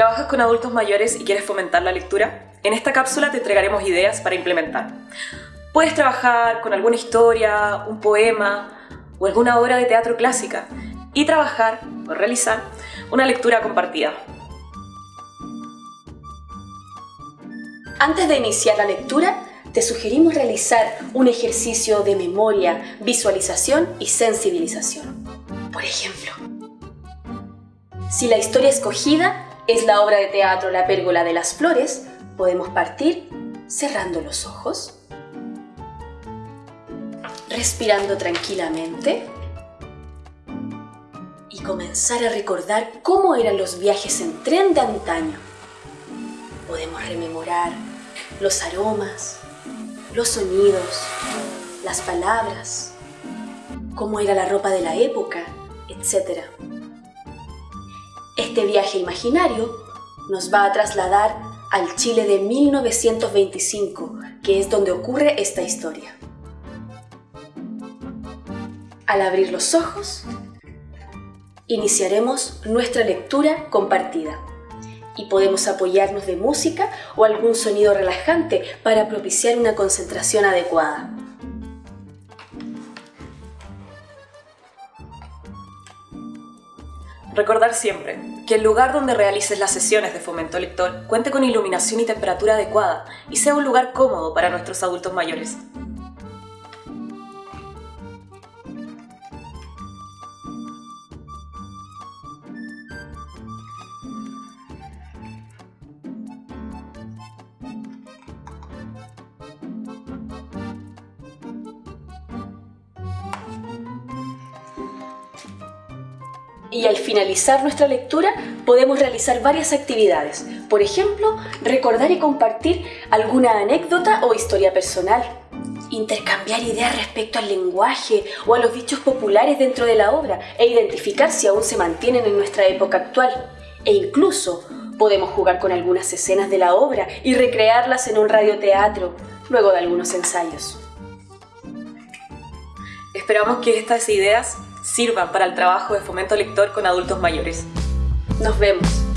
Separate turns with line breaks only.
¿Trabajas con adultos mayores y quieres fomentar la lectura? En esta cápsula te entregaremos ideas para implementar. Puedes trabajar con alguna historia, un poema o alguna obra de teatro clásica y trabajar o realizar una lectura compartida.
Antes de iniciar la lectura, te sugerimos realizar un ejercicio de memoria, visualización y sensibilización. Por ejemplo, si la historia escogida es la obra de teatro La pérgola de las flores, podemos partir cerrando los ojos, respirando tranquilamente y comenzar a recordar cómo eran los viajes en tren de antaño. Podemos rememorar los aromas, los sonidos, las palabras, cómo era la ropa de la época, etc. Este viaje imaginario nos va a trasladar al Chile de 1925, que es donde ocurre esta historia. Al abrir los ojos, iniciaremos nuestra lectura compartida y podemos apoyarnos de música o algún sonido relajante para propiciar una concentración adecuada.
Recordar siempre que el lugar donde realices las sesiones de fomento lector cuente con iluminación y temperatura adecuada y sea un lugar cómodo para nuestros adultos mayores.
Y al finalizar nuestra lectura podemos realizar varias actividades. Por ejemplo, recordar y compartir alguna anécdota o historia personal. Intercambiar ideas respecto al lenguaje o a los dichos populares dentro de la obra e identificar si aún se mantienen en nuestra época actual. E incluso podemos jugar con algunas escenas de la obra y recrearlas en un radioteatro, luego de algunos ensayos.
Esperamos que estas ideas sirvan para el trabajo de fomento lector con adultos mayores.
Nos vemos.